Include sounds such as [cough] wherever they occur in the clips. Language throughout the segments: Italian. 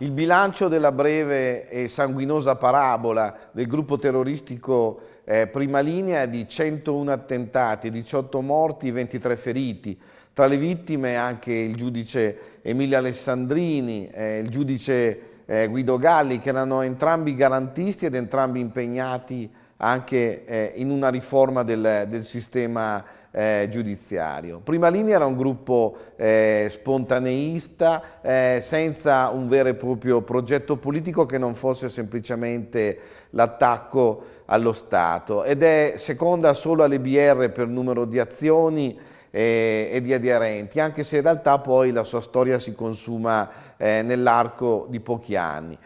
Il bilancio della breve e sanguinosa parabola del gruppo terroristico eh, Prima Linea è di 101 attentati, 18 morti, 23 feriti. Tra le vittime anche il giudice Emilio Alessandrini, eh, il giudice eh, Guido Galli, che erano entrambi garantisti ed entrambi impegnati anche eh, in una riforma del, del sistema eh, giudiziario. Prima linea era un gruppo eh, spontaneista eh, senza un vero e proprio progetto politico che non fosse semplicemente l'attacco allo Stato ed è seconda solo alle BR per numero di azioni e, e di aderenti, anche se in realtà poi la sua storia si consuma eh, nell'arco di pochi anni.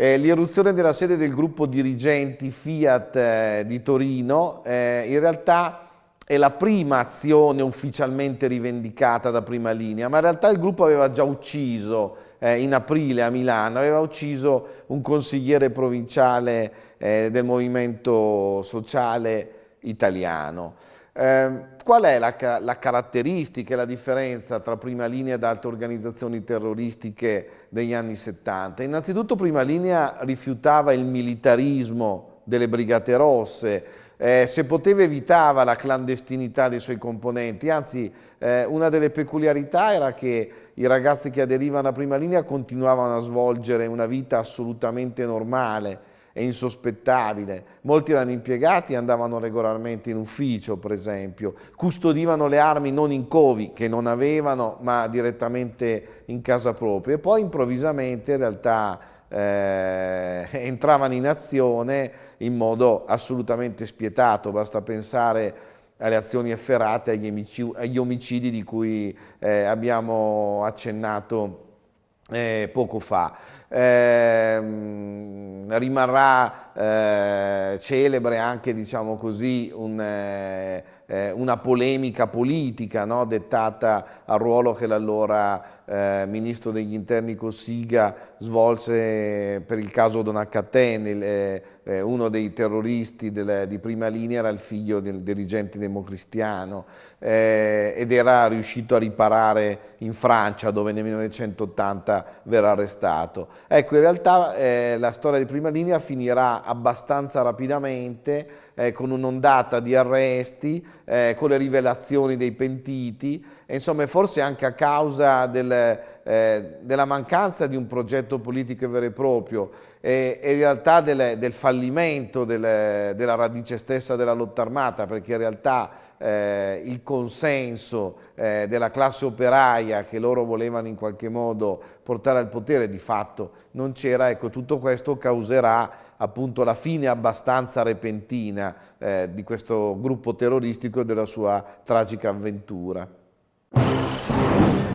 Eh, L'irruzione della sede del gruppo dirigenti Fiat eh, di Torino eh, in realtà è la prima azione ufficialmente rivendicata da prima linea, ma in realtà il gruppo aveva già ucciso eh, in aprile a Milano, aveva ucciso un consigliere provinciale eh, del movimento sociale italiano. Eh, qual è la, la, caratteristica e la differenza tra Prima Linea ed altre organizzazioni terroristiche degli anni 70? Innanzitutto Prima Linea rifiutava il militarismo delle Brigate Rosse, eh, se poteva evitava la clandestinità dei suoi componenti, anzi eh, una delle peculiarità era che i ragazzi che aderivano a Prima Linea continuavano a svolgere una vita assolutamente normale, è insospettabile. Molti erano impiegati andavano regolarmente in ufficio, per esempio, custodivano le armi non in covi, che non avevano, ma direttamente in casa propria. E poi improvvisamente in realtà eh, [laughs] entravano in azione in modo assolutamente spietato, basta pensare alle azioni efferate, agli omicidi, agli omicidi di cui eh, abbiamo accennato eh, poco fa. Eh, rimarrà eh, celebre anche, diciamo così, un, eh, una polemica politica no? dettata al ruolo che l'allora eh, ministro degli interni Cossiga svolse per il caso Donaccaten, eh, eh, uno dei terroristi del, di prima linea era il figlio del dirigente democristiano eh, ed era riuscito a riparare in Francia dove nel 1980 verrà arrestato. Ecco, in realtà eh, la storia di prima linea finirà abbastanza rapidamente eh, con un'ondata di arresti, eh, con le rivelazioni dei pentiti, e insomma forse anche a causa del, eh, della mancanza di un progetto politico vero e proprio e, e in realtà del, del fallimento del, della radice stessa della lotta armata, perché in realtà eh, il consenso eh, della classe operaia che loro volevano in qualche modo portare al potere di fatto non c'era, ecco tutto questo causerà appunto la fine abbastanza repentina eh, di questo gruppo terroristico e della sua tragica avventura.